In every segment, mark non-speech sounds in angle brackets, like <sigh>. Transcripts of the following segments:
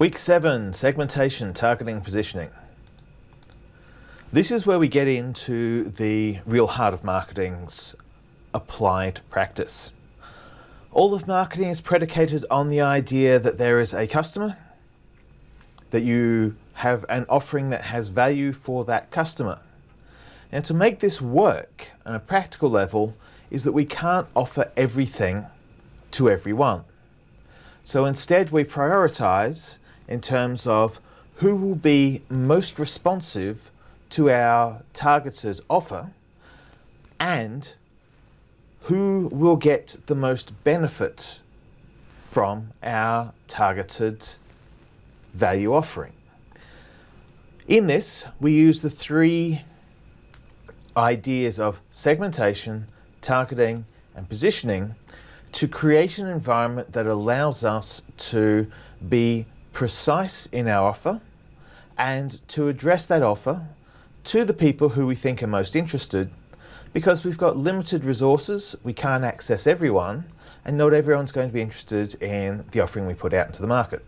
Week 7, segmentation, targeting, positioning. This is where we get into the real heart of marketing's applied practice. All of marketing is predicated on the idea that there is a customer, that you have an offering that has value for that customer. Now to make this work on a practical level is that we can't offer everything to everyone. So instead we prioritize in terms of who will be most responsive to our targeted offer and who will get the most benefit from our targeted value offering. In this, we use the three ideas of segmentation, targeting, and positioning to create an environment that allows us to be precise in our offer and to address that offer to the people who we think are most interested because we've got limited resources, we can't access everyone, and not everyone's going to be interested in the offering we put out into the market.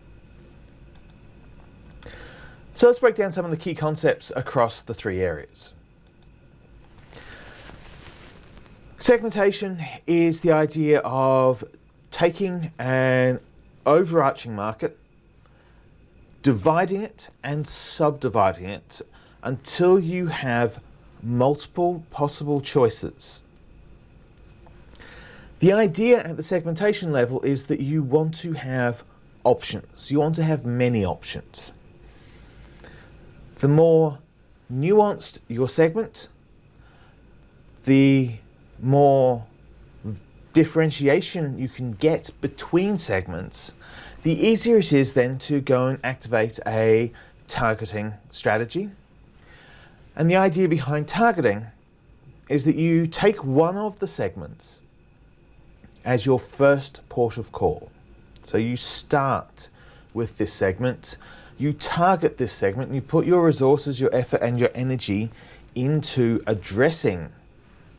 So let's break down some of the key concepts across the three areas. Segmentation is the idea of taking an overarching market, dividing it and subdividing it until you have multiple possible choices. The idea at the segmentation level is that you want to have options. You want to have many options. The more nuanced your segment, the more differentiation you can get between segments, the easier it is then to go and activate a targeting strategy and the idea behind targeting is that you take one of the segments as your first port of call. So you start with this segment, you target this segment, you put your resources, your effort and your energy into addressing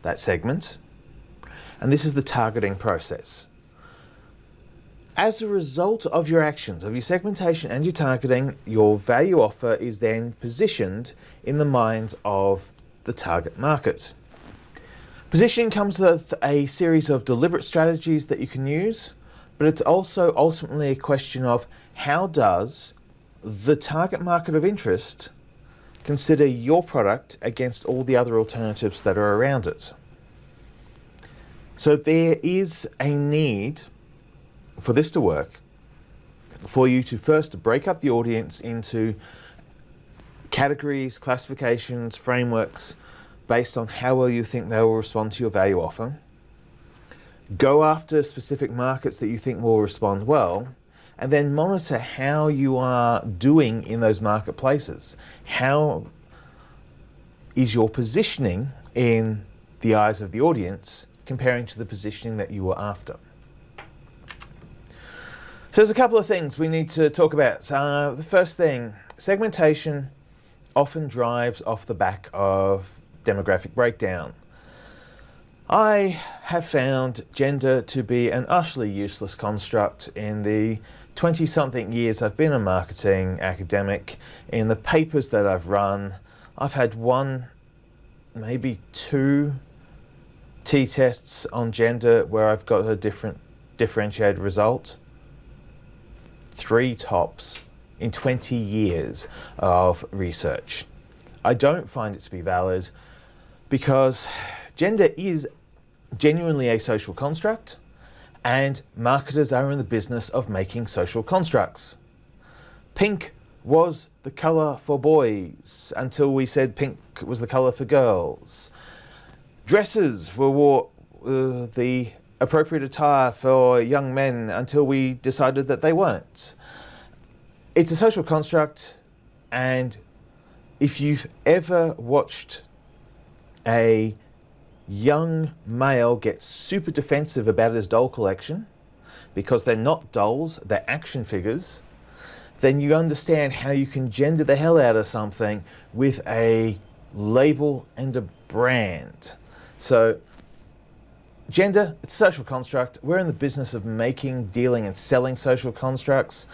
that segment. And this is the targeting process. As a result of your actions, of your segmentation and your targeting, your value offer is then positioned in the minds of the target market. Positioning comes with a series of deliberate strategies that you can use, but it's also ultimately a question of how does the target market of interest consider your product against all the other alternatives that are around it. So there is a need for this to work, for you to first break up the audience into categories, classifications, frameworks, based on how well you think they will respond to your value offer. Go after specific markets that you think will respond well, and then monitor how you are doing in those marketplaces. How is your positioning in the eyes of the audience comparing to the positioning that you were after? So there's a couple of things we need to talk about. Uh, the first thing, segmentation often drives off the back of demographic breakdown. I have found gender to be an utterly useless construct in the 20 something years I've been a marketing academic. In the papers that I've run, I've had one, maybe two t-tests on gender where I've got a different differentiated result three tops in 20 years of research. I don't find it to be valid because gender is genuinely a social construct and marketers are in the business of making social constructs. Pink was the colour for boys until we said pink was the colour for girls. Dresses were uh, the appropriate attire for young men until we decided that they weren't. It's a social construct and if you've ever watched a young male get super defensive about his doll collection because they're not dolls, they're action figures, then you understand how you can gender the hell out of something with a label and a brand. So Gender, it's a social construct. We're in the business of making, dealing and selling social constructs.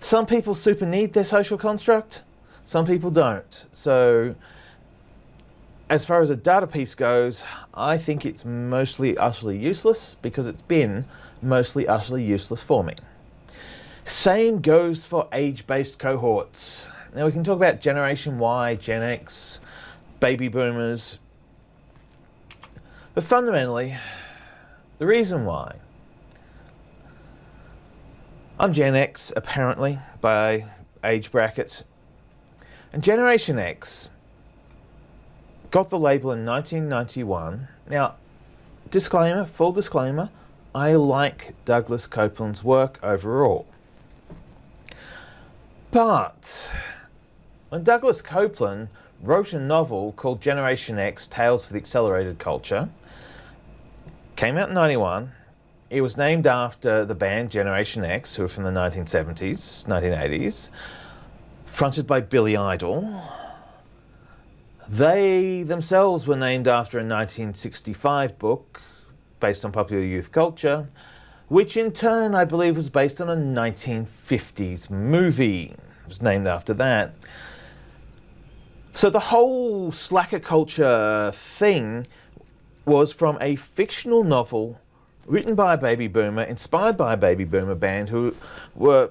Some people super need their social construct, some people don't. So as far as a data piece goes, I think it's mostly utterly useless because it's been mostly utterly useless for me. Same goes for age-based cohorts. Now we can talk about Generation Y, Gen X, baby boomers, but fundamentally, the reason why I'm Gen X apparently by age brackets. and Generation X got the label in 1991. Now, disclaimer, full disclaimer, I like Douglas Coupland's work overall. But when Douglas Coupland wrote a novel called Generation X Tales for the Accelerated Culture, came out in 91, it was named after the band Generation X, who were from the 1970s, 1980s, fronted by Billy Idol. They themselves were named after a 1965 book based on popular youth culture, which in turn I believe was based on a 1950s movie. It was named after that. So the whole slacker culture thing was from a fictional novel written by a baby boomer, inspired by a baby boomer band who were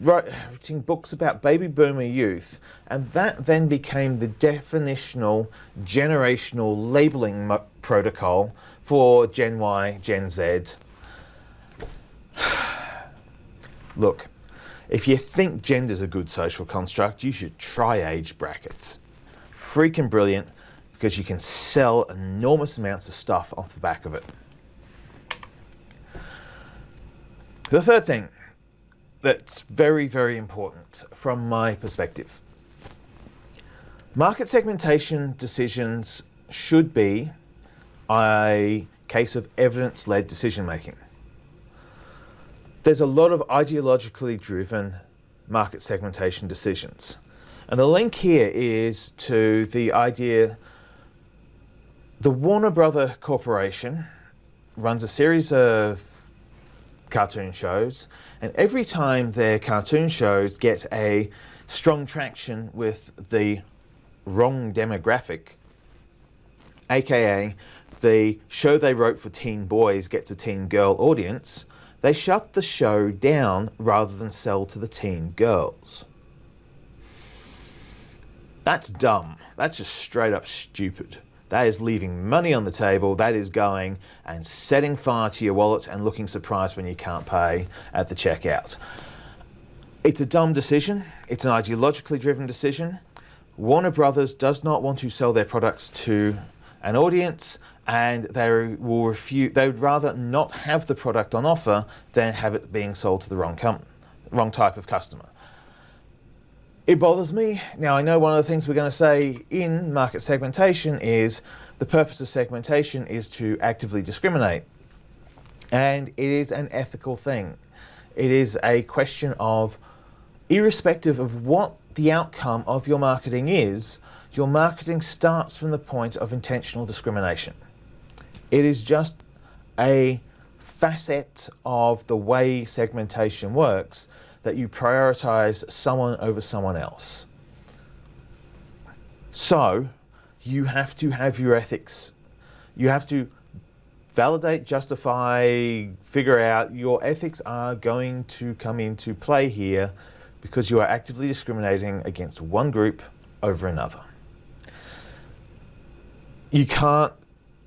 writing books about baby boomer youth, and that then became the definitional generational labeling protocol for Gen Y, Gen Z. <sighs> Look, if you think gender's a good social construct, you should try age brackets. Freaking brilliant because you can sell enormous amounts of stuff off the back of it. The third thing that's very, very important from my perspective. Market segmentation decisions should be a case of evidence-led decision making. There's a lot of ideologically driven market segmentation decisions. And the link here is to the idea the Warner Brother Corporation runs a series of cartoon shows and every time their cartoon shows get a strong traction with the wrong demographic, aka the show they wrote for teen boys gets a teen girl audience, they shut the show down rather than sell to the teen girls. That's dumb. That's just straight up stupid. That is leaving money on the table. That is going and setting fire to your wallet and looking surprised when you can't pay at the checkout. It's a dumb decision. It's an ideologically driven decision. Warner Brothers does not want to sell their products to an audience and they will refuse, they would rather not have the product on offer than have it being sold to the wrong, wrong type of customer. It bothers me. Now I know one of the things we're going to say in market segmentation is the purpose of segmentation is to actively discriminate. And it is an ethical thing. It is a question of, irrespective of what the outcome of your marketing is, your marketing starts from the point of intentional discrimination. It is just a facet of the way segmentation works that you prioritize someone over someone else. So you have to have your ethics. You have to validate, justify, figure out your ethics are going to come into play here because you are actively discriminating against one group over another. You can't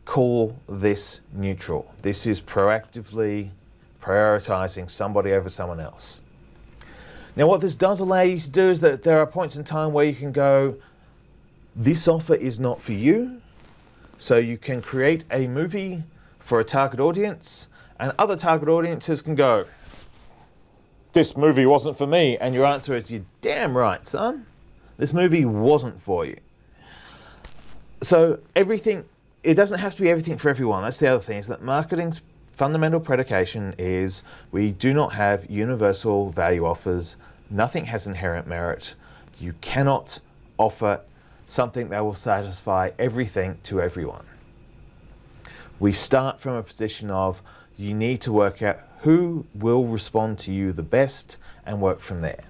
call this neutral. This is proactively prioritizing somebody over someone else. Now what this does allow you to do is that there are points in time where you can go, this offer is not for you. So you can create a movie for a target audience and other target audiences can go, this movie wasn't for me. And your answer is, you're damn right, son. This movie wasn't for you. So everything, it doesn't have to be everything for everyone. That's the other thing, is that marketing's fundamental predication is we do not have universal value offers. Nothing has inherent merit. You cannot offer something that will satisfy everything to everyone. We start from a position of you need to work out who will respond to you the best and work from there.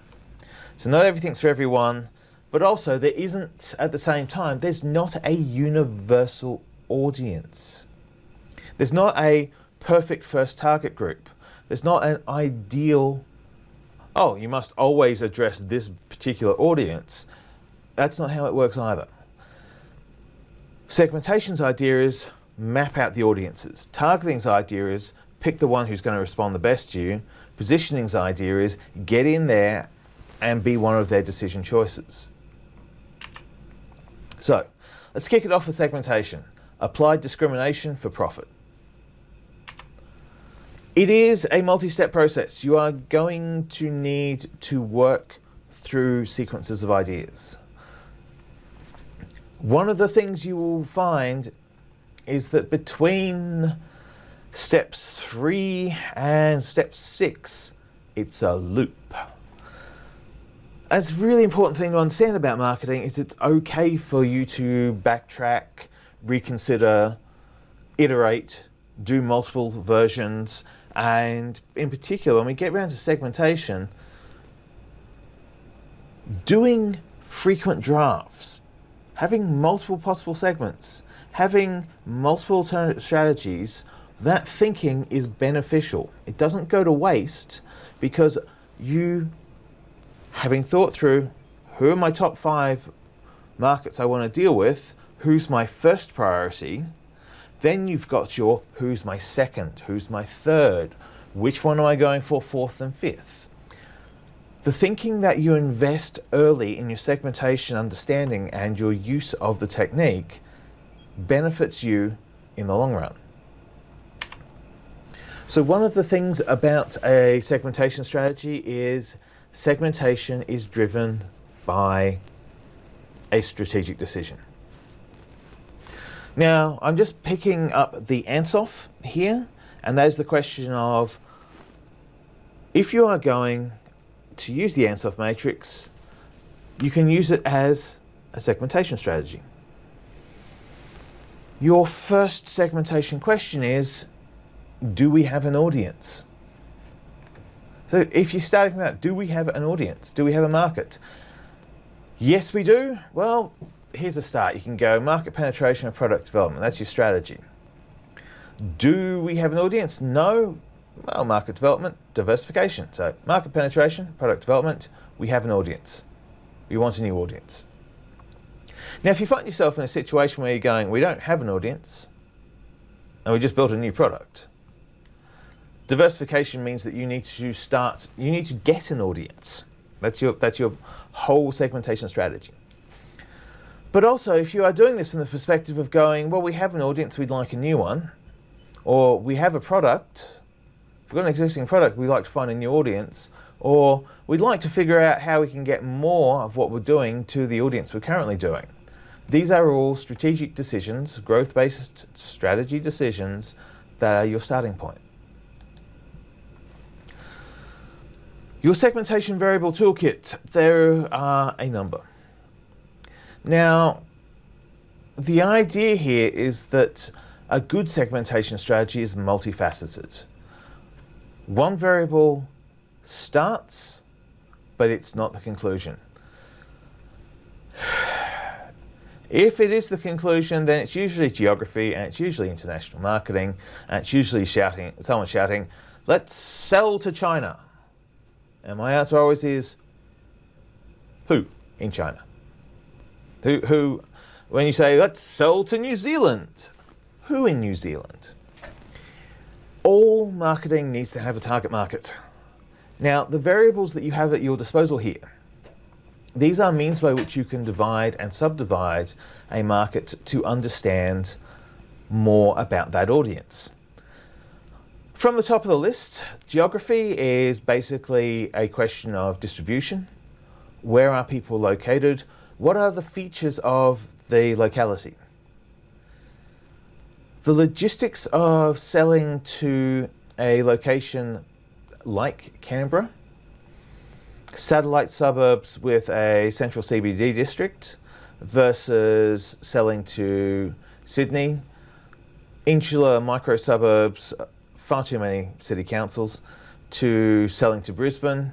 So not everything's for everyone, but also there isn't, at the same time, there's not a universal audience. There's not a perfect first target group. There's not an ideal, oh, you must always address this particular audience. That's not how it works either. Segmentation's idea is map out the audiences. Targeting's idea is pick the one who's going to respond the best to you. Positioning's idea is get in there and be one of their decision choices. So let's kick it off with segmentation. Applied discrimination for profit. It is a multi-step process. You are going to need to work through sequences of ideas. One of the things you will find is that between steps three and step six, it's a loop. It's a really important thing to understand about marketing is it's okay for you to backtrack, reconsider, iterate, do multiple versions, and in particular, when we get around to segmentation, doing frequent drafts, having multiple possible segments, having multiple alternative strategies, that thinking is beneficial. It doesn't go to waste because you, having thought through who are my top five markets I want to deal with, who's my first priority, then you've got your who's my second, who's my third, which one am I going for fourth and fifth. The thinking that you invest early in your segmentation understanding and your use of the technique benefits you in the long run. So one of the things about a segmentation strategy is segmentation is driven by a strategic decision. Now, I'm just picking up the Ansoff here, and there's the question of if you are going to use the Ansoff matrix, you can use it as a segmentation strategy. Your first segmentation question is, do we have an audience? So if you're starting from that, do we have an audience? Do we have a market? Yes, we do. Well, here's a start. You can go market penetration and product development. That's your strategy. Do we have an audience? No. Well, market development, diversification. So market penetration, product development, we have an audience. We want a new audience. Now, if you find yourself in a situation where you're going, we don't have an audience, and we just built a new product, diversification means that you need to start, you need to get an audience. That's your, that's your whole segmentation strategy. But also, if you are doing this from the perspective of going, well, we have an audience, we'd like a new one, or we have a product, we've got an existing product, we'd like to find a new audience, or we'd like to figure out how we can get more of what we're doing to the audience we're currently doing. These are all strategic decisions, growth-based strategy decisions that are your starting point. Your segmentation variable toolkit, there are a number. Now, the idea here is that a good segmentation strategy is multifaceted. One variable starts, but it's not the conclusion. <sighs> If it is the conclusion, then it's usually geography and it's usually international marketing and it's usually shouting, someone shouting, let's sell to China. And my answer always is, who in China? Who, who, when you say, let's sell to New Zealand, who in New Zealand? All marketing needs to have a target market. Now, the variables that you have at your disposal here, these are means by which you can divide and subdivide a market to understand more about that audience. From the top of the list, geography is basically a question of distribution. Where are people located? What are the features of the locality? The logistics of selling to a location like Canberra, satellite suburbs with a central CBD district versus selling to Sydney, insular micro suburbs far too many city councils, to selling to Brisbane.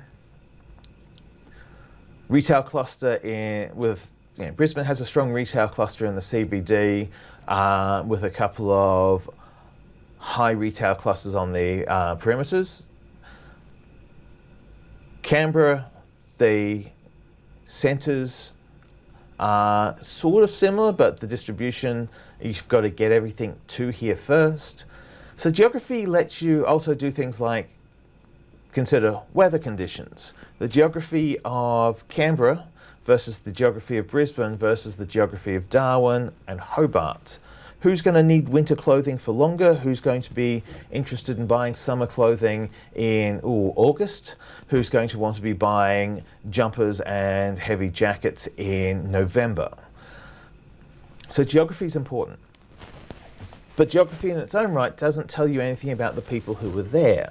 Retail cluster in, with you know, Brisbane has a strong retail cluster in the CBD uh, with a couple of high retail clusters on the uh, perimeters. Canberra, the centres are sort of similar, but the distribution, you've got to get everything to here first. So geography lets you also do things like consider weather conditions. The geography of Canberra versus the geography of Brisbane versus the geography of Darwin and Hobart. Who's going to need winter clothing for longer? Who's going to be interested in buying summer clothing in ooh, August? Who's going to want to be buying jumpers and heavy jackets in November? So geography is important. But geography in its own right doesn't tell you anything about the people who were there.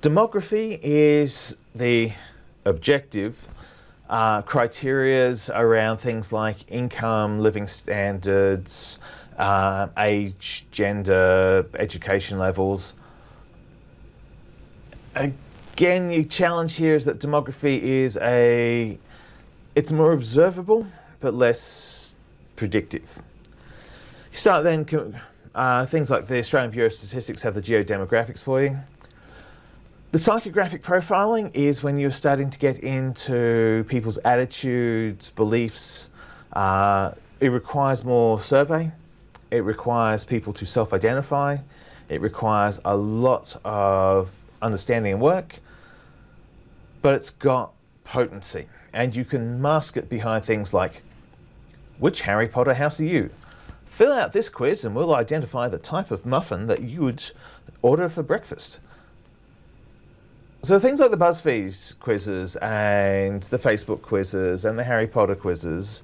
Demography is the objective uh, criterias around things like income, living standards, uh, age, gender, education levels. Again, the challenge here is that demography is a, it's more observable, but less predictive. You start then, uh, things like the Australian Bureau of Statistics have the geodemographics for you. The psychographic profiling is when you're starting to get into people's attitudes, beliefs. Uh, it requires more survey. It requires people to self-identify. It requires a lot of understanding and work, but it's got potency. And you can mask it behind things like, which Harry Potter house are you? Fill out this quiz and we'll identify the type of muffin that you would order for breakfast. So things like the BuzzFeed quizzes and the Facebook quizzes and the Harry Potter quizzes,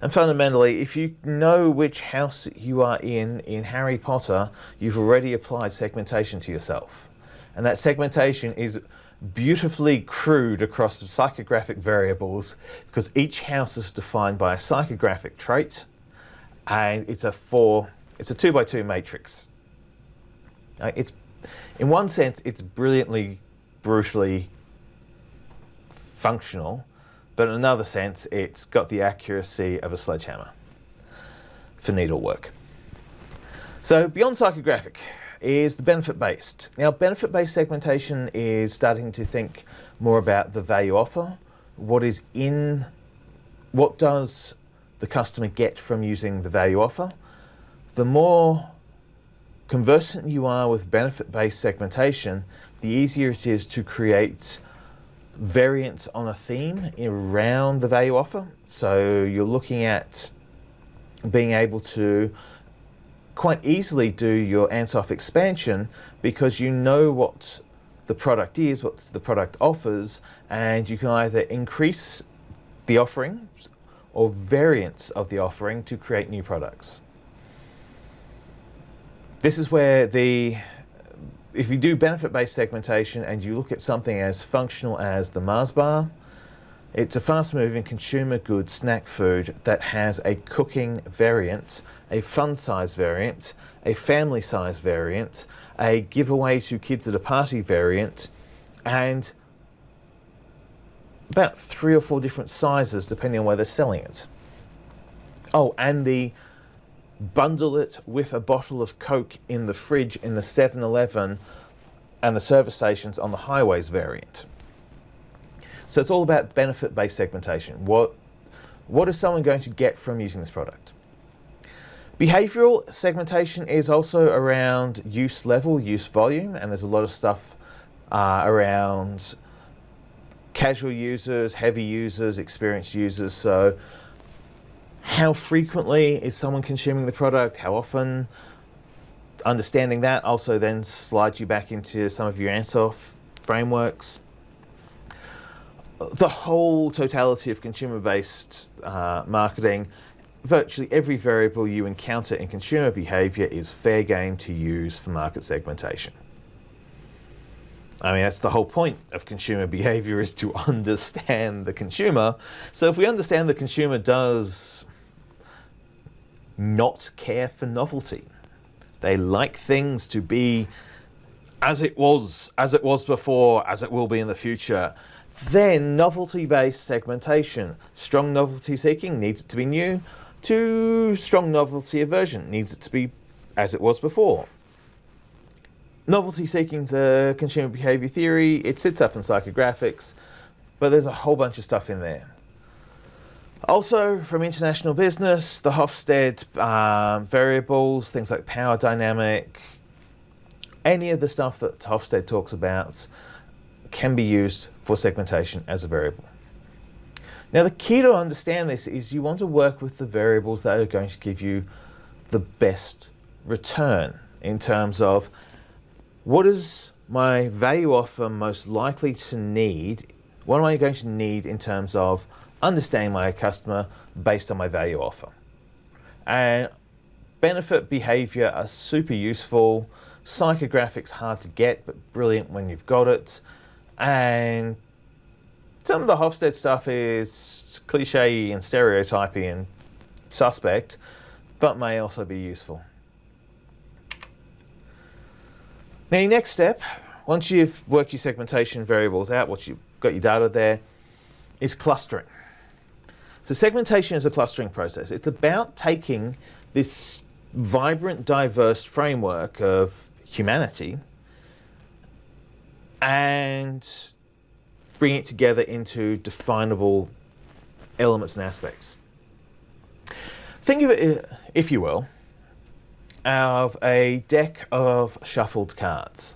and fundamentally, if you know which house you are in in Harry Potter, you've already applied segmentation to yourself. And that segmentation is beautifully crude across psychographic variables because each house is defined by a psychographic trait and it's a four, it's a two by two matrix. It's, in one sense, it's brilliantly brutally functional, but in another sense, it's got the accuracy of a sledgehammer for needlework. So beyond psychographic is the benefit-based. Now, benefit-based segmentation is starting to think more about the value offer, what is in, what does the customer get from using the value offer. The more conversant you are with benefit-based segmentation, the easier it is to create variants on a theme around the value offer. So you're looking at being able to quite easily do your Ansoff expansion because you know what the product is, what the product offers, and you can either increase the offering or variants of the offering to create new products. This is where the if you do benefit-based segmentation and you look at something as functional as the Mars bar, it's a fast-moving consumer goods snack food that has a cooking variant, a fun size variant, a family size variant, a giveaway to kids at a party variant, and about three or four different sizes depending on where they're selling it. Oh, and the bundle it with a bottle of Coke in the fridge in the 7-Eleven and the service stations on the highways variant. So it's all about benefit-based segmentation. What, what is someone going to get from using this product? Behavioral segmentation is also around use level, use volume, and there's a lot of stuff uh, around casual users, heavy users, experienced users. So how frequently is someone consuming the product? How often? Understanding that also then slides you back into some of your Ansoff frameworks. The whole totality of consumer-based uh, marketing, virtually every variable you encounter in consumer behavior is fair game to use for market segmentation. I mean, that's the whole point of consumer <laughs> behavior is to <laughs> understand the consumer. So if we understand the consumer does not care for novelty. They like things to be as it was, as it was before, as it will be in the future. Then novelty-based segmentation. Strong novelty seeking needs it to be new. To strong novelty aversion needs it to be as it was before. Novelty seeking is a consumer behavior theory. It sits up in psychographics, but there's a whole bunch of stuff in there. Also, from international business, the Hofstede um, variables, things like power dynamic, any of the stuff that Hofstede talks about can be used for segmentation as a variable. Now, the key to understand this is you want to work with the variables that are going to give you the best return in terms of what is my value offer most likely to need? What am I going to need in terms of understanding my customer based on my value offer? And benefit behavior are super useful. Psychographics hard to get, but brilliant when you've got it. And some of the Hofstede stuff is cliche and stereotypy and suspect, but may also be useful. Now, your next step, once you've worked your segmentation variables out, once you've got your data there, is clustering. So segmentation is a clustering process. It's about taking this vibrant, diverse framework of humanity and bring it together into definable elements and aspects. Think of it, uh, if you will, of a deck of shuffled cards.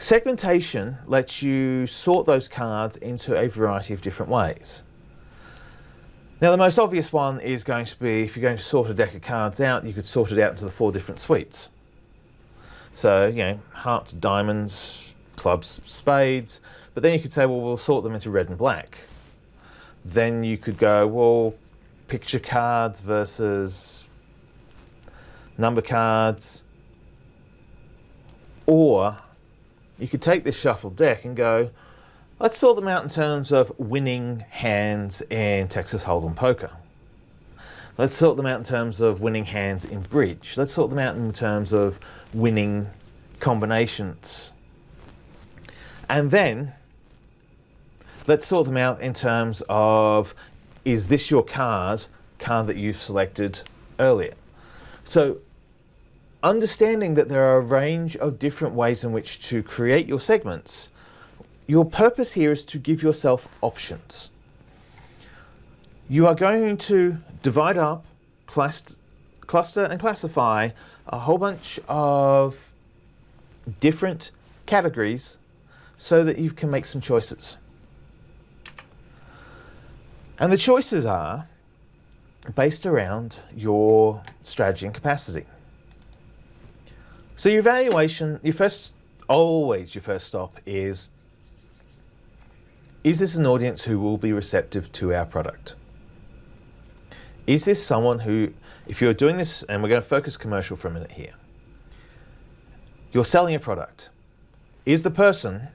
Segmentation lets you sort those cards into a variety of different ways. Now the most obvious one is going to be, if you're going to sort a deck of cards out, you could sort it out into the four different suites. So, you know, hearts, diamonds, clubs, spades, but then you could say, well, we'll sort them into red and black. Then you could go, well, picture cards versus number cards. Or you could take this shuffled deck and go, let's sort them out in terms of winning hands in Texas Hold'em poker. Let's sort them out in terms of winning hands in bridge. Let's sort them out in terms of winning combinations. And then let's sort them out in terms of is this your card, card that you've selected earlier? So understanding that there are a range of different ways in which to create your segments, your purpose here is to give yourself options. You are going to divide up, cluster and classify a whole bunch of different categories so that you can make some choices. And the choices are based around your strategy and capacity. So your evaluation, your first, always your first stop is, is this an audience who will be receptive to our product? Is this someone who, if you're doing this, and we're going to focus commercial for a minute here, you're selling a product. Is the person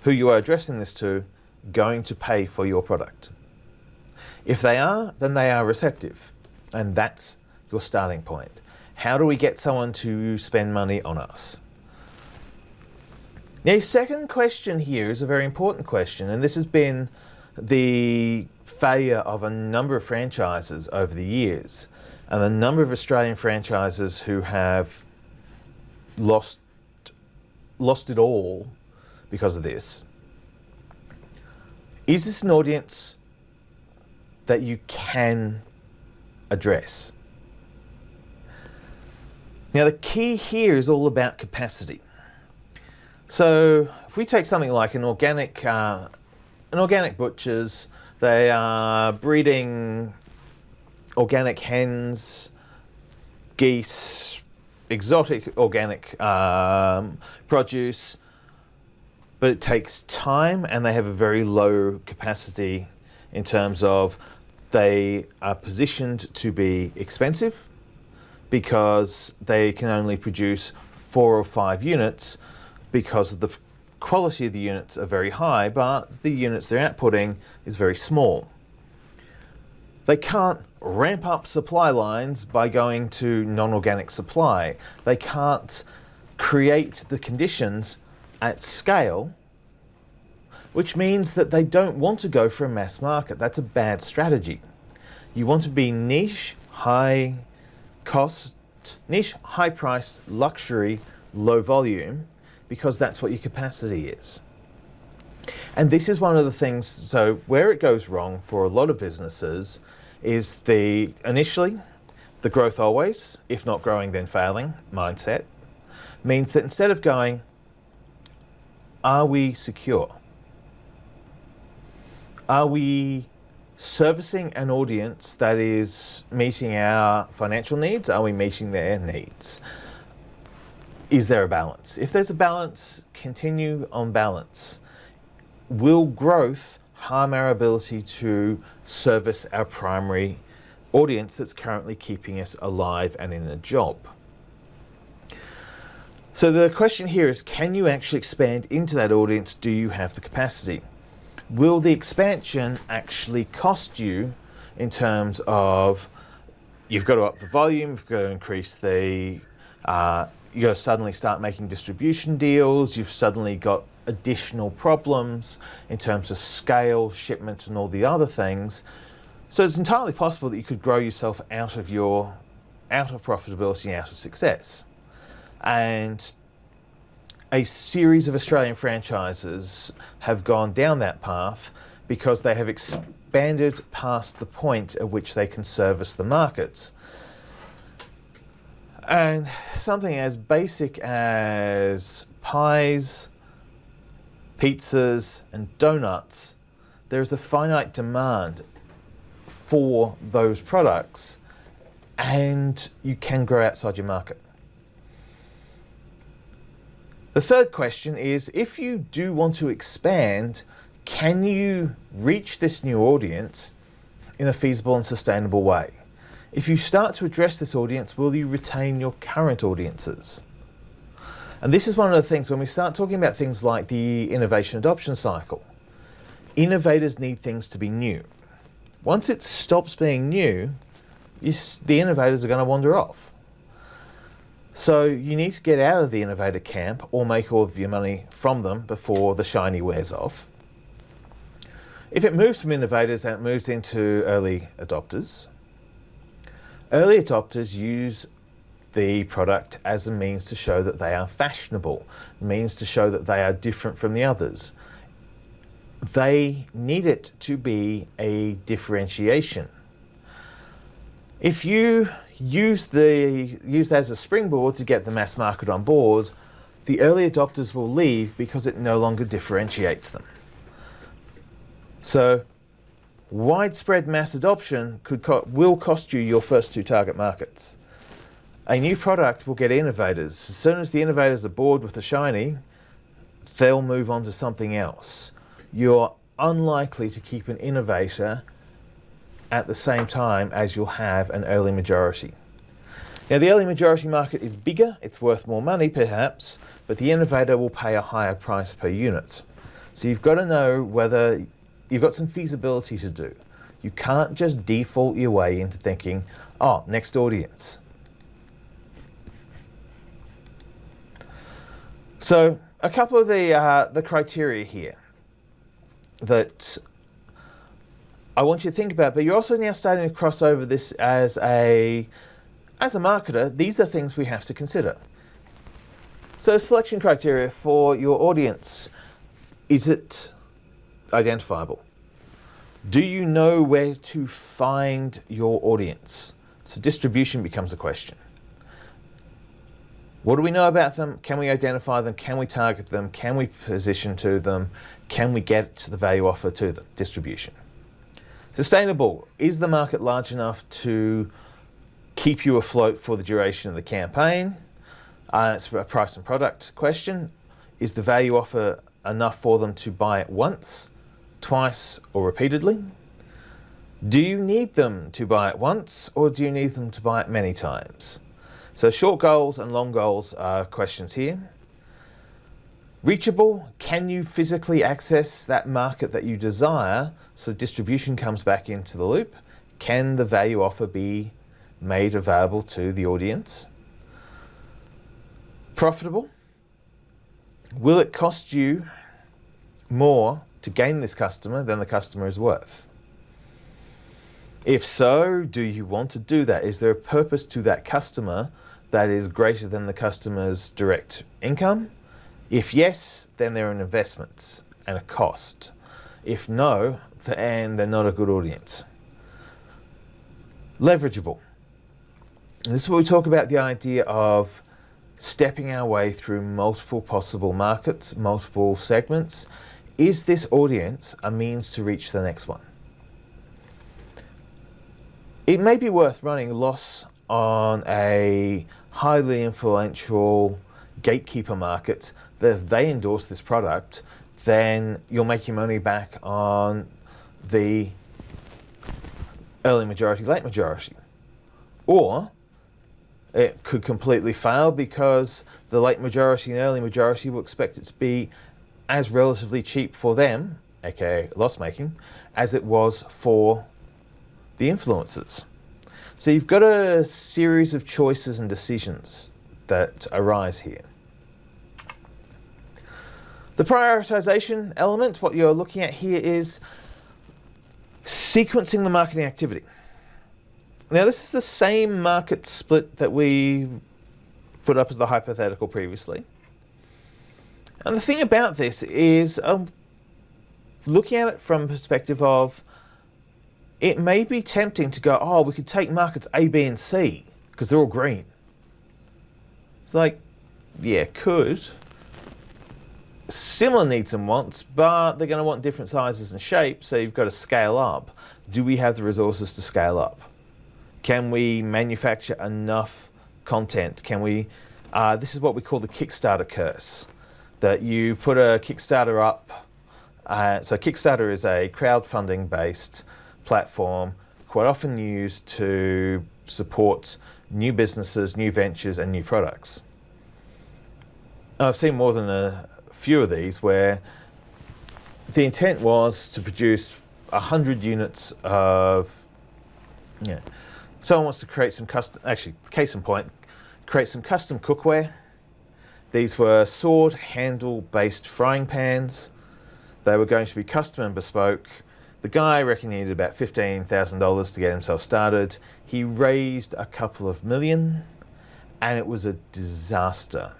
who you are addressing this to going to pay for your product? If they are, then they are receptive, and that's your starting point. How do we get someone to spend money on us? Now, second question here is a very important question, and this has been the failure of a number of franchises over the years, and a number of Australian franchises who have lost lost it all because of this. Is this an audience that you can address? Now the key here is all about capacity. So if we take something like an organic, uh, an organic butchers, they are breeding organic hens, geese, exotic organic um, produce, but it takes time and they have a very low capacity in terms of they are positioned to be expensive because they can only produce four or five units because the quality of the units are very high, but the units they're outputting is very small. They can't ramp up supply lines by going to non-organic supply. They can't create the conditions at scale, which means that they don't want to go for a mass market. That's a bad strategy. You want to be niche, high cost, niche, high price, luxury, low volume, because that's what your capacity is. And this is one of the things, so where it goes wrong for a lot of businesses is the initially the growth always, if not growing then failing mindset, means that instead of going, are we secure? Are we servicing an audience that is meeting our financial needs? Are we meeting their needs? Is there a balance? If there's a balance, continue on balance. Will growth harm our ability to service our primary audience that's currently keeping us alive and in a job? So the question here is, can you actually expand into that audience? Do you have the capacity? will the expansion actually cost you in terms of you've got to up the volume, you've got to increase the, uh, you suddenly start making distribution deals, you've suddenly got additional problems in terms of scale, shipment and all the other things. So it's entirely possible that you could grow yourself out of your, out of profitability, out of success. And a series of Australian franchises have gone down that path because they have expanded past the point at which they can service the markets. And something as basic as pies, pizzas, and donuts, there's a finite demand for those products and you can grow outside your market. The third question is, if you do want to expand, can you reach this new audience in a feasible and sustainable way? If you start to address this audience, will you retain your current audiences? And this is one of the things when we start talking about things like the innovation adoption cycle. Innovators need things to be new. Once it stops being new, the innovators are going to wander off. So you need to get out of the innovator camp or make all of your money from them before the shiny wears off. If it moves from innovators and it moves into early adopters, early adopters use the product as a means to show that they are fashionable, means to show that they are different from the others. They need it to be a differentiation. If you use, the, use that as a springboard to get the mass market on board, the early adopters will leave because it no longer differentiates them. So widespread mass adoption could co will cost you your first two target markets. A new product will get innovators. As soon as the innovators are bored with the shiny, they'll move on to something else. You're unlikely to keep an innovator at the same time as you'll have an early majority. Now the early majority market is bigger, it's worth more money perhaps, but the innovator will pay a higher price per unit. So you've got to know whether you've got some feasibility to do. You can't just default your way into thinking, oh, next audience. So a couple of the, uh, the criteria here that I want you to think about, but you're also now starting to cross over this as a, as a marketer, these are things we have to consider. So selection criteria for your audience, is it identifiable? Do you know where to find your audience? So distribution becomes a question. What do we know about them? Can we identify them? Can we target them? Can we position to them? Can we get the value offer to them? Distribution. Sustainable. Is the market large enough to keep you afloat for the duration of the campaign? Uh, it's a price and product question. Is the value offer enough for them to buy it once, twice, or repeatedly? Do you need them to buy it once, or do you need them to buy it many times? So short goals and long goals are questions here. Reachable, can you physically access that market that you desire so distribution comes back into the loop? Can the value offer be made available to the audience? profitable? Will it cost you more to gain this customer than the customer is worth? If so, do you want to do that? Is there a purpose to that customer that is greater than the customer's direct income? If yes, then they're an investment and a cost. If no, then they're not a good audience. Leverageable. This is where we talk about the idea of stepping our way through multiple possible markets, multiple segments. Is this audience a means to reach the next one? It may be worth running loss on a highly influential gatekeeper market that if they endorse this product, then you'll make your money back on the early majority, late majority. Or it could completely fail because the late majority and early majority will expect it to be as relatively cheap for them, aka loss making, as it was for the influencers. So you've got a series of choices and decisions that arise here. The prioritization element, what you're looking at here is sequencing the marketing activity. Now this is the same market split that we put up as the hypothetical previously. And the thing about this is um, looking at it from a perspective of it may be tempting to go, oh, we could take markets A, B, and C because they're all green. It's like, yeah, could. Similar needs and wants, but they're going to want different sizes and shapes, so you've got to scale up. Do we have the resources to scale up? Can we manufacture enough content? Can we, uh, this is what we call the Kickstarter curse, that you put a Kickstarter up. Uh, so Kickstarter is a crowdfunding based platform quite often used to support new businesses, new ventures and new products. I've seen more than a few of these where the intent was to produce 100 units of yeah, Someone wants to create some custom, actually, case in point, create some custom cookware. These were sword handle based frying pans. They were going to be custom and bespoke. The guy reckoned he needed about $15,000 to get himself started. He raised a couple of million and it was a disaster.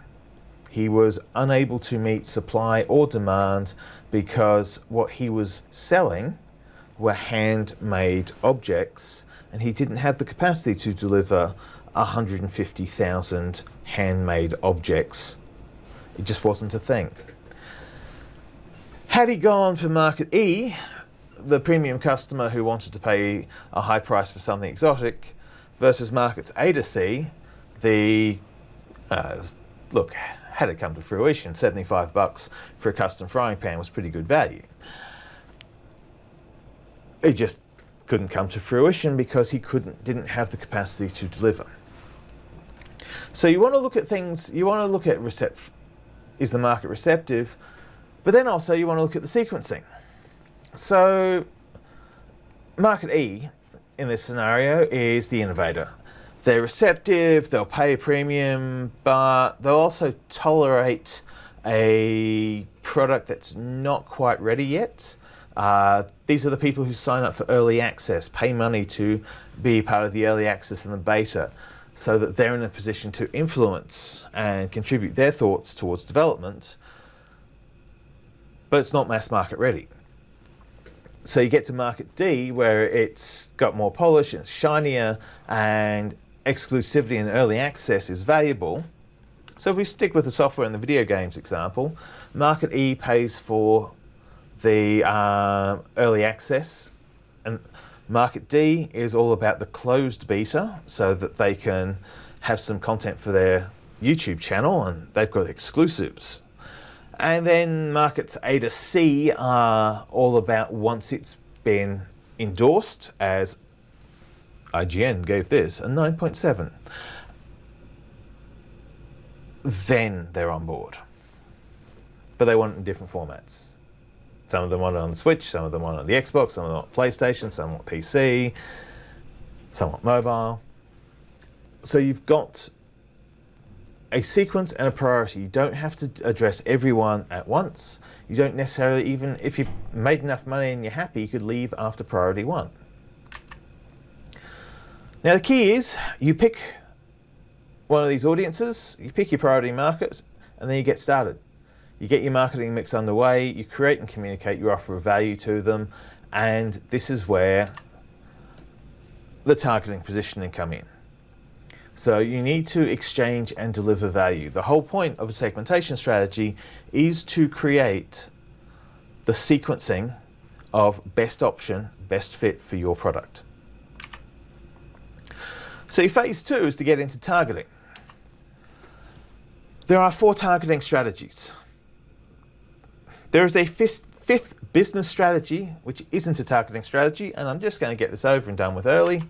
He was unable to meet supply or demand because what he was selling were handmade objects and he didn't have the capacity to deliver 150,000 handmade objects. It just wasn't a thing. Had he gone for market E, the premium customer who wanted to pay a high price for something exotic, versus markets A to C, the uh, look had it come to fruition, 75 bucks for a custom frying pan was pretty good value. It just couldn't come to fruition because he couldn't, didn't have the capacity to deliver. So you want to look at things, you want to look at recept, is the market receptive, but then also you want to look at the sequencing. So market E in this scenario is the innovator. They're receptive, they'll pay a premium, but they'll also tolerate a product that's not quite ready yet. Uh, these are the people who sign up for early access, pay money to be part of the early access and the beta, so that they're in a position to influence and contribute their thoughts towards development, but it's not mass market ready. So you get to market D where it's got more polish, it's shinier, and exclusivity and early access is valuable. So if we stick with the software and the video games example, market E pays for the uh, early access and market D is all about the closed beta so that they can have some content for their YouTube channel and they've got exclusives. And then markets A to C are all about once it's been endorsed as IGN gave this a 9.7 then they're on board. But they want it in different formats. Some of them want it on the Switch, some of them want it on the Xbox, some of them want PlayStation, some want PC, some want mobile. So you've got a sequence and a priority. You don't have to address everyone at once. You don't necessarily even, if you've made enough money and you're happy, you could leave after priority one. Now the key is you pick one of these audiences, you pick your priority market, and then you get started. You get your marketing mix underway, you create and communicate your offer of value to them, and this is where the targeting positioning come in. So you need to exchange and deliver value. The whole point of a segmentation strategy is to create the sequencing of best option, best fit for your product. So phase two is to get into targeting. There are four targeting strategies. There is a fifth, fifth business strategy, which isn't a targeting strategy, and I'm just going to get this over and done with early.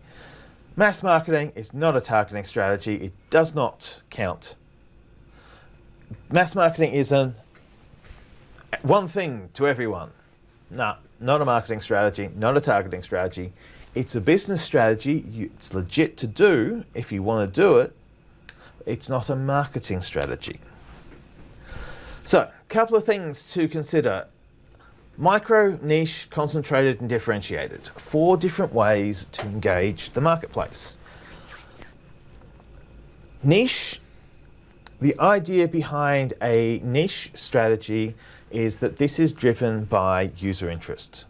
Mass marketing is not a targeting strategy. It does not count. Mass marketing is an one thing to everyone. No, not a marketing strategy, not a targeting strategy. It's a business strategy. It's legit to do if you want to do it. It's not a marketing strategy. So, a couple of things to consider Micro, niche, concentrated and differentiated. Four different ways to engage the marketplace. Niche, the idea behind a niche strategy is that this is driven by user interest.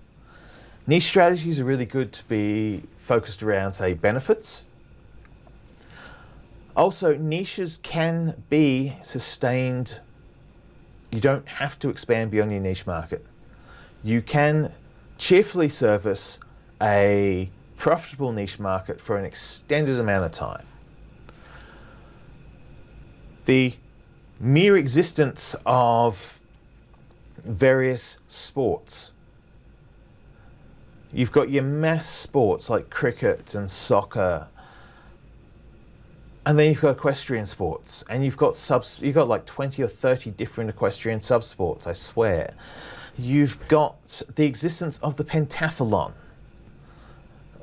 Niche strategies are really good to be focused around, say, benefits. Also, niches can be sustained. You don't have to expand beyond your niche market you can cheerfully service a profitable niche market for an extended amount of time. The mere existence of various sports. You've got your mass sports like cricket and soccer, and then you've got equestrian sports, and you've got subs. You've got like twenty or thirty different equestrian subsports. I swear, you've got the existence of the pentathlon.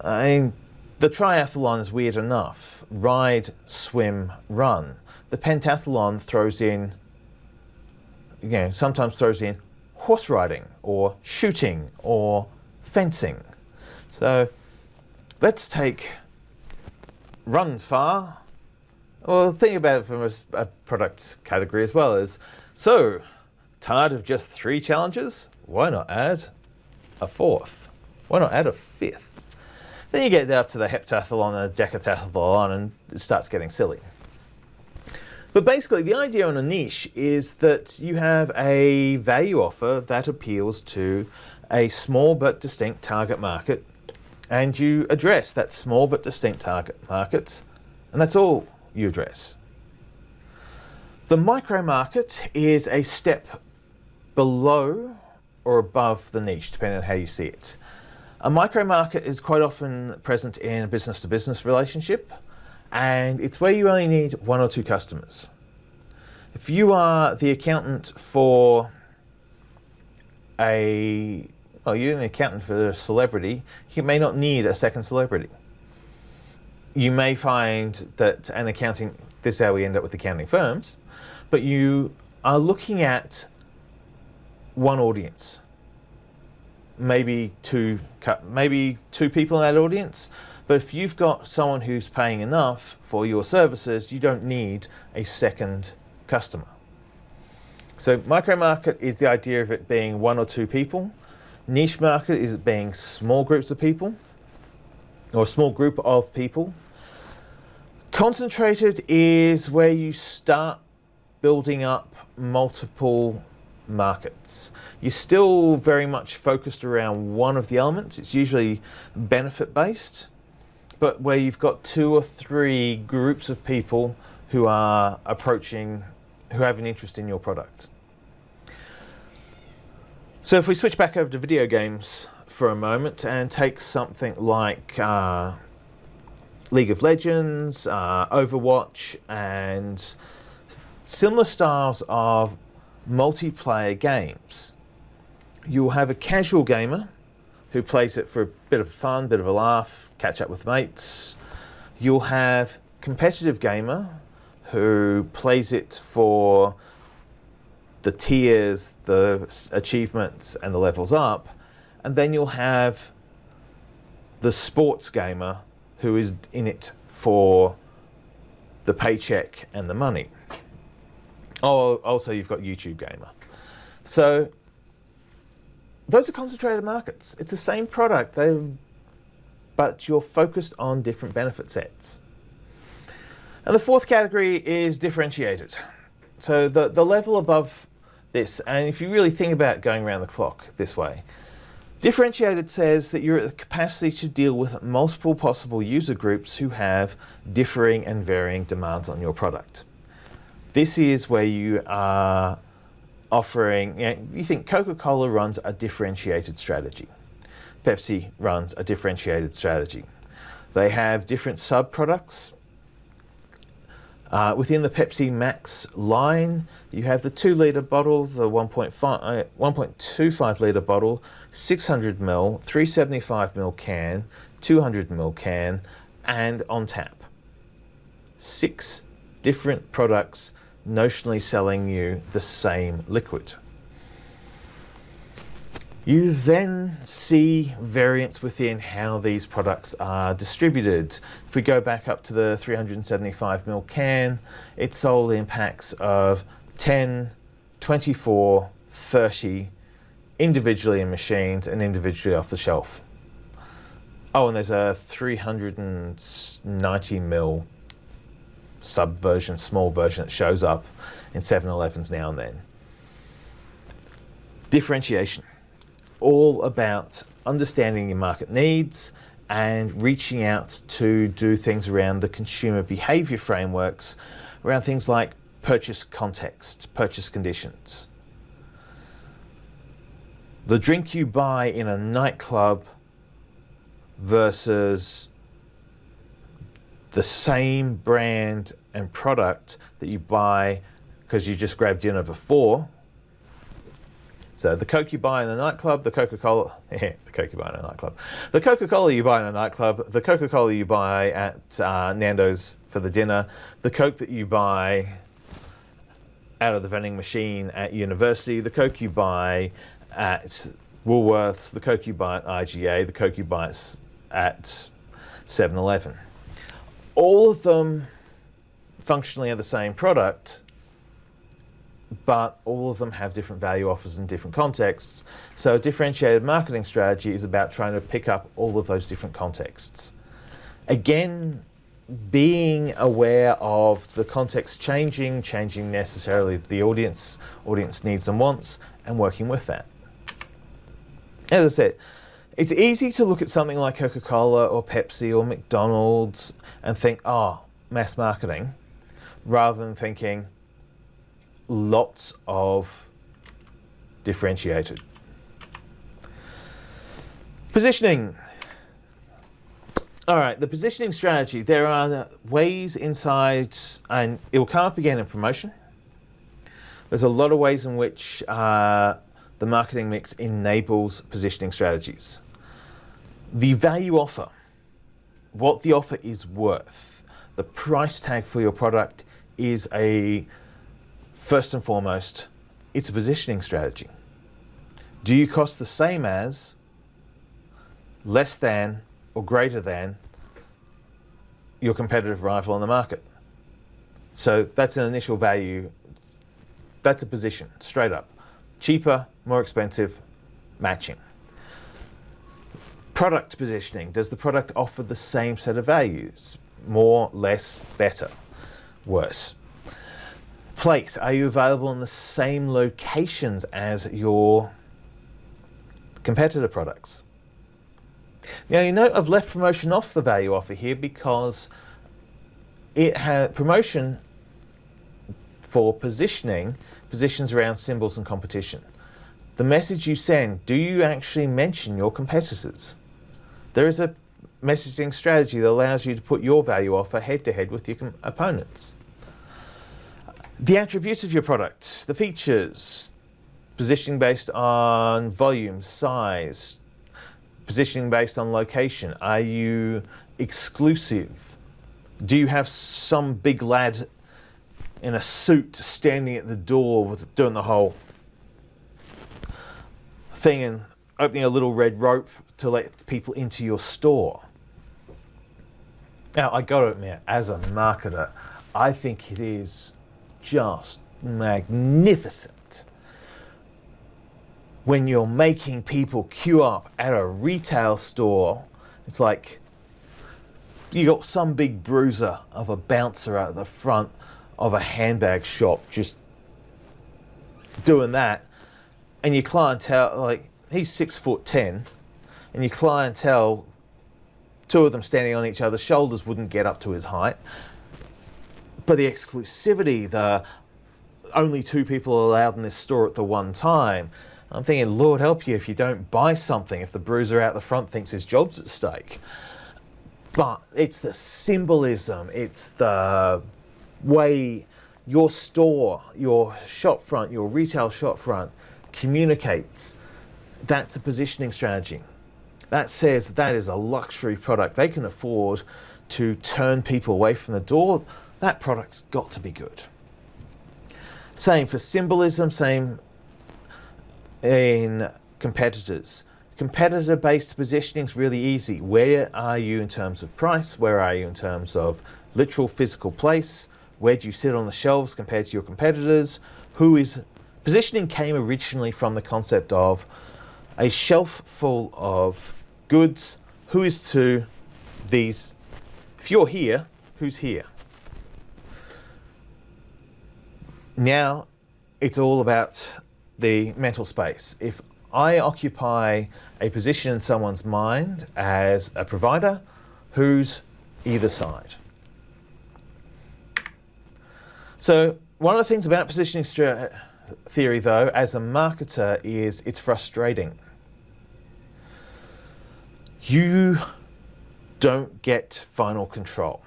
I mean, the triathlon is weird enough. Ride, swim, run. The pentathlon throws in, you know, sometimes throws in horse riding or shooting or fencing. So let's take runs far. Well, think about it from a, a product category as well is, so Tired of just three challenges? Why not add a fourth? Why not add a fifth? Then you get up to the heptathlon and decathlon and it starts getting silly. But basically the idea on a niche is that you have a value offer that appeals to a small but distinct target market and you address that small but distinct target market and that's all you address. The micro market is a step below or above the niche, depending on how you see it. A micro market is quite often present in a business to business relationship, and it's where you only need one or two customers. If you are the accountant for a, well, you're an accountant for a celebrity, you may not need a second celebrity. You may find that an accounting, this is how we end up with accounting firms, but you are looking at one audience, maybe two, maybe two people in that audience. But if you've got someone who's paying enough for your services, you don't need a second customer. So micro market is the idea of it being one or two people. Niche market is it being small groups of people or a small group of people. Concentrated is where you start building up multiple markets. You're still very much focused around one of the elements. It's usually benefit based, but where you've got two or three groups of people who are approaching, who have an interest in your product. So if we switch back over to video games for a moment and take something like uh, League of Legends, uh, Overwatch, and similar styles of multiplayer games. You'll have a casual gamer who plays it for a bit of fun, bit of a laugh, catch up with mates. You'll have competitive gamer who plays it for the tiers, the achievements, and the levels up. And then you'll have the sports gamer who is in it for the paycheck and the money. Oh, also you've got YouTube gamer. So those are concentrated markets. It's the same product, but you're focused on different benefit sets. And the fourth category is differentiated. So the, the level above this, and if you really think about going around the clock this way, differentiated says that you're at the capacity to deal with multiple possible user groups who have differing and varying demands on your product. This is where you are offering, you, know, you think Coca-Cola runs a differentiated strategy. Pepsi runs a differentiated strategy. They have different sub-products. Uh, within the Pepsi Max line, you have the 2 litre bottle, the 1.25 uh, litre bottle, 600 ml, 375 ml can, 200 ml can, and on tap. Six different products notionally selling you the same liquid. You then see variance within how these products are distributed. If we go back up to the 375ml can, it sold in packs of 10, 24, 30, individually in machines and individually off the shelf. Oh, and there's a 390ml sub version, small version that shows up in 7-Elevens now and then. Differentiation, all about understanding your market needs and reaching out to do things around the consumer behavior frameworks, around things like purchase context, purchase conditions. The drink you buy in a nightclub versus the same brand and product that you buy because you just grabbed dinner before. So the Coke you buy in the nightclub, the Coca-Cola, <laughs> the Coke you buy in a nightclub, the Coca-Cola you buy in a nightclub, the Coca-Cola you buy at uh, Nando's for the dinner, the Coke that you buy out of the vending machine at university, the Coke you buy at Woolworths, the Coke you buy at IGA, the Coke you buy at 7-Eleven all of them functionally are the same product, but all of them have different value offers in different contexts. So a differentiated marketing strategy is about trying to pick up all of those different contexts. Again, being aware of the context changing, changing necessarily the audience, audience needs and wants, and working with that. As I said, it's easy to look at something like Coca-Cola or Pepsi or McDonald's and think, oh, mass marketing, rather than thinking lots of differentiated. Positioning. All right, the positioning strategy. There are ways inside, and it will come up again in promotion. There's a lot of ways in which uh, the marketing mix enables positioning strategies. The value offer, what the offer is worth, the price tag for your product is a, first and foremost, it's a positioning strategy. Do you cost the same as, less than, or greater than your competitive rival on the market? So that's an initial value. That's a position, straight up. Cheaper, more expensive, matching. Product positioning. Does the product offer the same set of values? More, less, better, worse? Place. Are you available in the same locations as your competitor products? Now you note I've left promotion off the value offer here because it had promotion for positioning positions around symbols and competition. The message you send, do you actually mention your competitors? There is a messaging strategy that allows you to put your value offer head to head with your opponents. The attributes of your product, the features, positioning based on volume, size, positioning based on location. Are you exclusive? Do you have some big lad in a suit standing at the door with doing the whole thing and opening a little red rope to let people into your store. Now, I got to admit, as a marketer, I think it is just magnificent when you're making people queue up at a retail store. It's like you got some big bruiser of a bouncer at the front of a handbag shop just doing that, and your clientele, like he's six foot ten, and your clientele, two of them standing on each other's shoulders, wouldn't get up to his height. But the exclusivity, the only two people allowed in this store at the one time. I'm thinking, Lord help you if you don't buy something, if the bruiser out the front thinks his job's at stake. But it's the symbolism, it's the way your store, your shop front, your retail shop front communicates. That's a positioning strategy. That says that is a luxury product. They can afford to turn people away from the door. That product's got to be good. Same for symbolism, same in competitors. Competitor based positioning is really easy. Where are you in terms of price? Where are you in terms of literal physical place? Where do you sit on the shelves compared to your competitors? Who is positioning came originally from the concept of a shelf full of goods. Who is to these? If you're here, who's here? Now it's all about the mental space. If I occupy a position in someone's mind as a provider, who's either side? So one of the things about positioning theory, though, as a marketer, is it's frustrating. You don't get final control.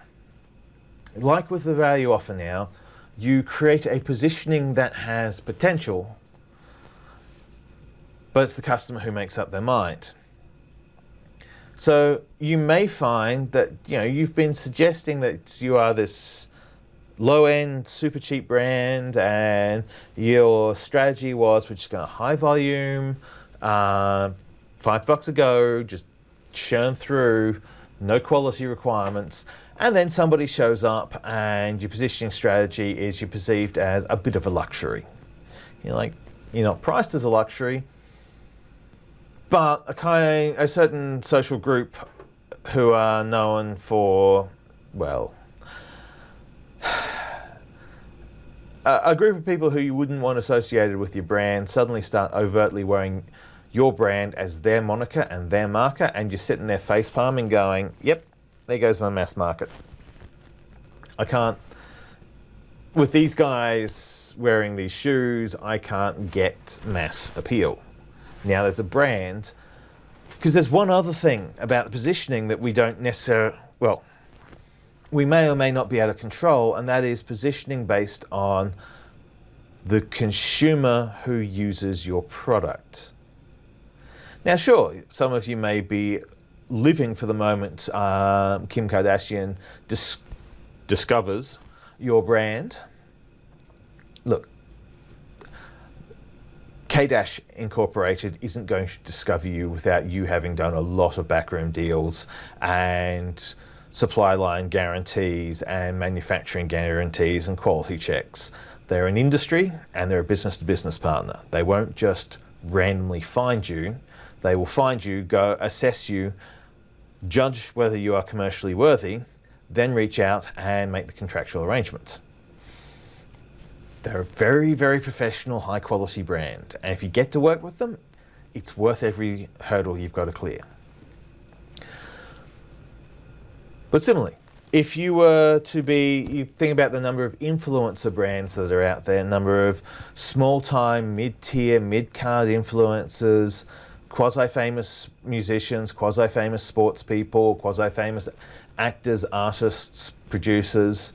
Like with the value offer now, you create a positioning that has potential, but it's the customer who makes up their mind. So you may find that you know you've been suggesting that you are this low-end, super cheap brand, and your strategy was we're just going to high volume, uh, five bucks a go, just churn through, no quality requirements, and then somebody shows up and your positioning strategy is you're perceived as a bit of a luxury. You're like, you're not priced as a luxury, but a, kind, a certain social group who are known for, well, <sighs> a group of people who you wouldn't want associated with your brand suddenly start overtly wearing your brand as their moniker and their marker, and you're sitting there face palming going, yep, there goes my mass market. I can't, with these guys wearing these shoes, I can't get mass appeal. Now there's a brand, because there's one other thing about the positioning that we don't necessarily, well, we may or may not be able to control, and that is positioning based on the consumer who uses your product. Now, sure, some of you may be living for the moment um, Kim Kardashian dis discovers your brand. Look, K-Dash Incorporated isn't going to discover you without you having done a lot of backroom deals and supply line guarantees and manufacturing guarantees and quality checks. They're an industry and they're a business to business partner. They won't just randomly find you. They will find you, go assess you, judge whether you are commercially worthy, then reach out and make the contractual arrangements. They're a very, very professional, high quality brand. And if you get to work with them, it's worth every hurdle you've got to clear. But similarly, if you were to be, you think about the number of influencer brands that are out there, number of small time, mid tier, mid card influencers, quasi-famous musicians, quasi-famous sports people, quasi-famous actors, artists, producers,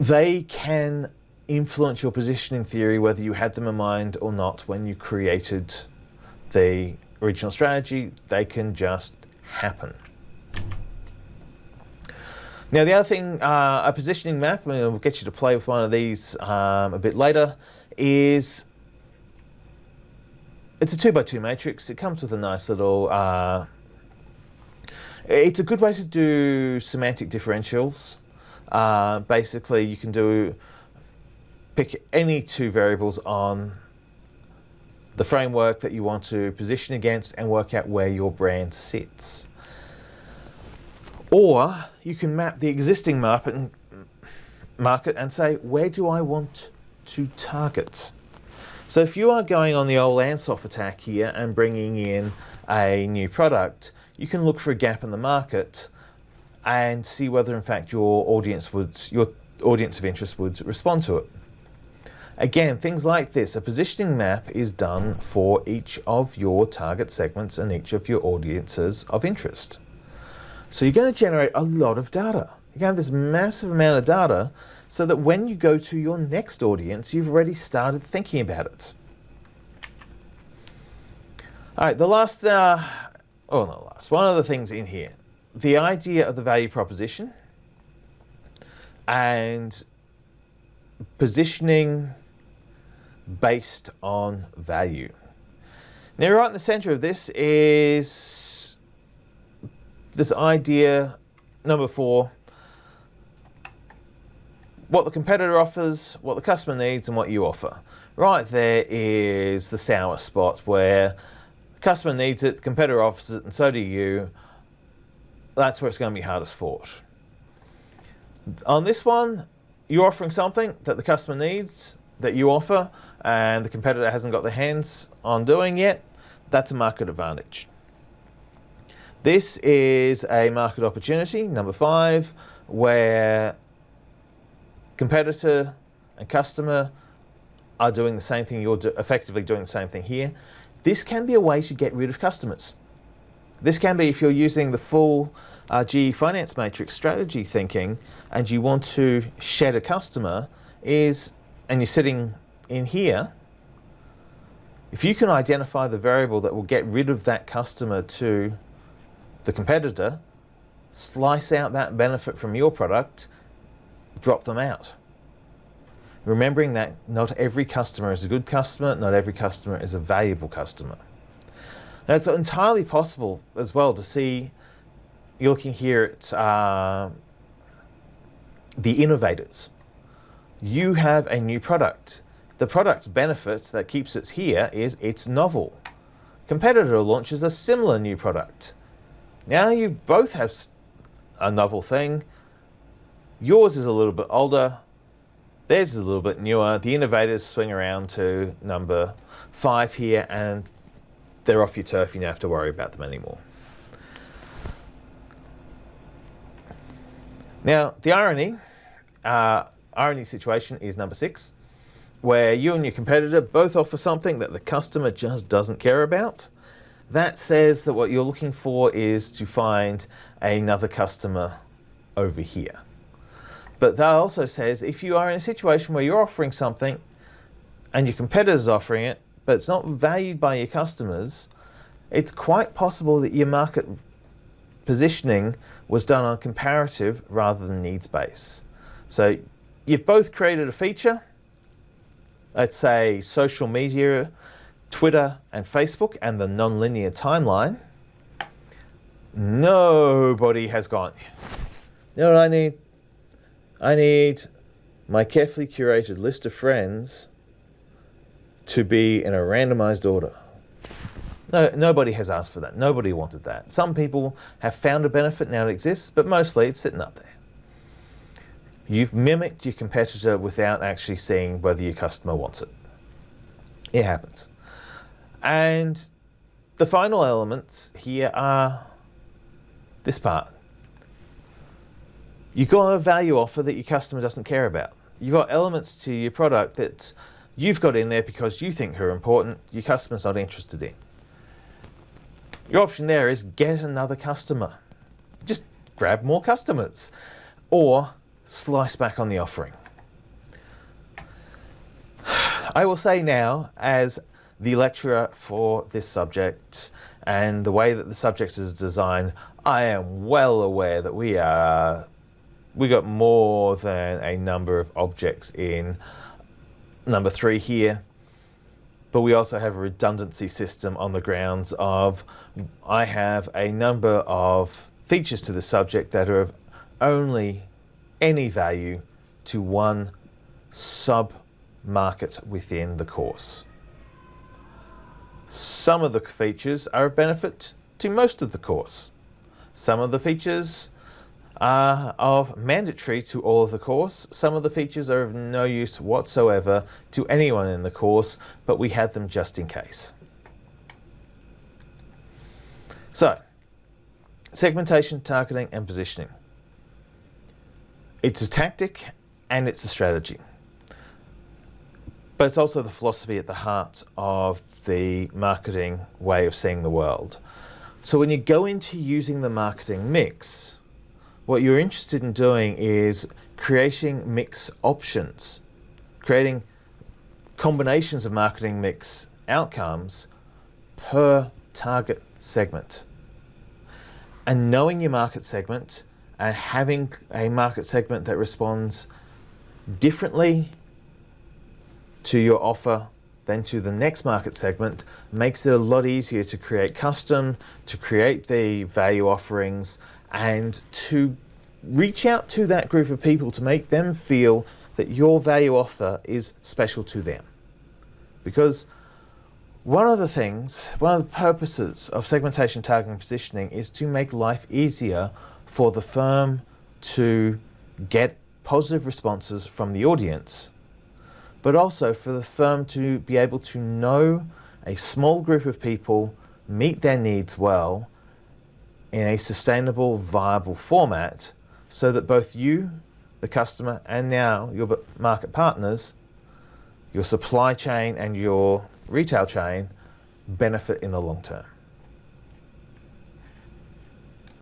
they can influence your positioning theory whether you had them in mind or not when you created the original strategy. They can just happen. Now the other thing, uh, a positioning map, and we'll get you to play with one of these um, a bit later, is it's a two by two matrix. It comes with a nice little, uh, it's a good way to do semantic differentials. Uh, basically you can do, pick any two variables on the framework that you want to position against and work out where your brand sits. Or you can map the existing market and, market and say, where do I want to target? So if you are going on the old Ansoff attack here and bringing in a new product, you can look for a gap in the market and see whether in fact your audience would, your audience of interest would respond to it. Again, things like this, a positioning map is done for each of your target segments and each of your audiences of interest. So you're going to generate a lot of data. You're going to have this massive amount of data so that when you go to your next audience, you've already started thinking about it. All right, the last, uh, oh, not last, one of the things in here, the idea of the value proposition and positioning based on value. Now right in the center of this is this idea, number four, what the competitor offers, what the customer needs and what you offer. Right there is the sour spot where the customer needs it, the competitor offers it and so do you. That's where it's going to be hardest fought. On this one, you're offering something that the customer needs, that you offer, and the competitor hasn't got their hands on doing yet, that's a market advantage. This is a market opportunity, number five, where competitor and customer are doing the same thing, you're do effectively doing the same thing here. This can be a way to get rid of customers. This can be if you're using the full uh, GE Finance Matrix strategy thinking and you want to shed a customer is, and you're sitting in here, if you can identify the variable that will get rid of that customer to the competitor, slice out that benefit from your product, drop them out. Remembering that not every customer is a good customer, not every customer is a valuable customer. Now it's entirely possible as well to see, you're looking here at uh, the innovators. You have a new product. The product's benefit that keeps it here is it's novel. Competitor launches a similar new product. Now you both have a novel thing. Yours is a little bit older. Theirs is a little bit newer. The innovators swing around to number five here and they're off your turf. You don't have to worry about them anymore. Now, the irony, uh, irony situation is number six, where you and your competitor both offer something that the customer just doesn't care about. That says that what you're looking for is to find another customer over here. But that also says if you are in a situation where you're offering something and your competitor is offering it, but it's not valued by your customers, it's quite possible that your market positioning was done on comparative rather than needs base. So you've both created a feature, let's say social media, Twitter and Facebook and the nonlinear timeline, nobody has gone, you know what I need? I need my carefully curated list of friends to be in a randomized order. No, nobody has asked for that. Nobody wanted that. Some people have found a benefit now it exists, but mostly it's sitting up there. You've mimicked your competitor without actually seeing whether your customer wants it. It happens. And the final elements here are this part. You've got a value offer that your customer doesn't care about. You've got elements to your product that you've got in there because you think are important, your customer's not interested in. Your option there is get another customer. Just grab more customers or slice back on the offering. <sighs> I will say now, as the lecturer for this subject and the way that the subject is designed, I am well aware that we are we got more than a number of objects in number three here, but we also have a redundancy system on the grounds of I have a number of features to the subject that are of only any value to one sub market within the course. Some of the features are of benefit to most of the course. Some of the features are of mandatory to all of the course. Some of the features are of no use whatsoever to anyone in the course, but we had them just in case. So, segmentation, targeting, and positioning. It's a tactic and it's a strategy. But it's also the philosophy at the heart of the marketing way of seeing the world. So when you go into using the marketing mix, what you're interested in doing is creating mix options, creating combinations of marketing mix outcomes per target segment. And knowing your market segment and having a market segment that responds differently to your offer than to the next market segment makes it a lot easier to create custom, to create the value offerings, and to reach out to that group of people to make them feel that your value offer is special to them. Because one of the things, one of the purposes of segmentation, targeting, positioning is to make life easier for the firm to get positive responses from the audience, but also for the firm to be able to know a small group of people, meet their needs well, in a sustainable, viable format so that both you, the customer, and now your market partners, your supply chain and your retail chain benefit in the long term.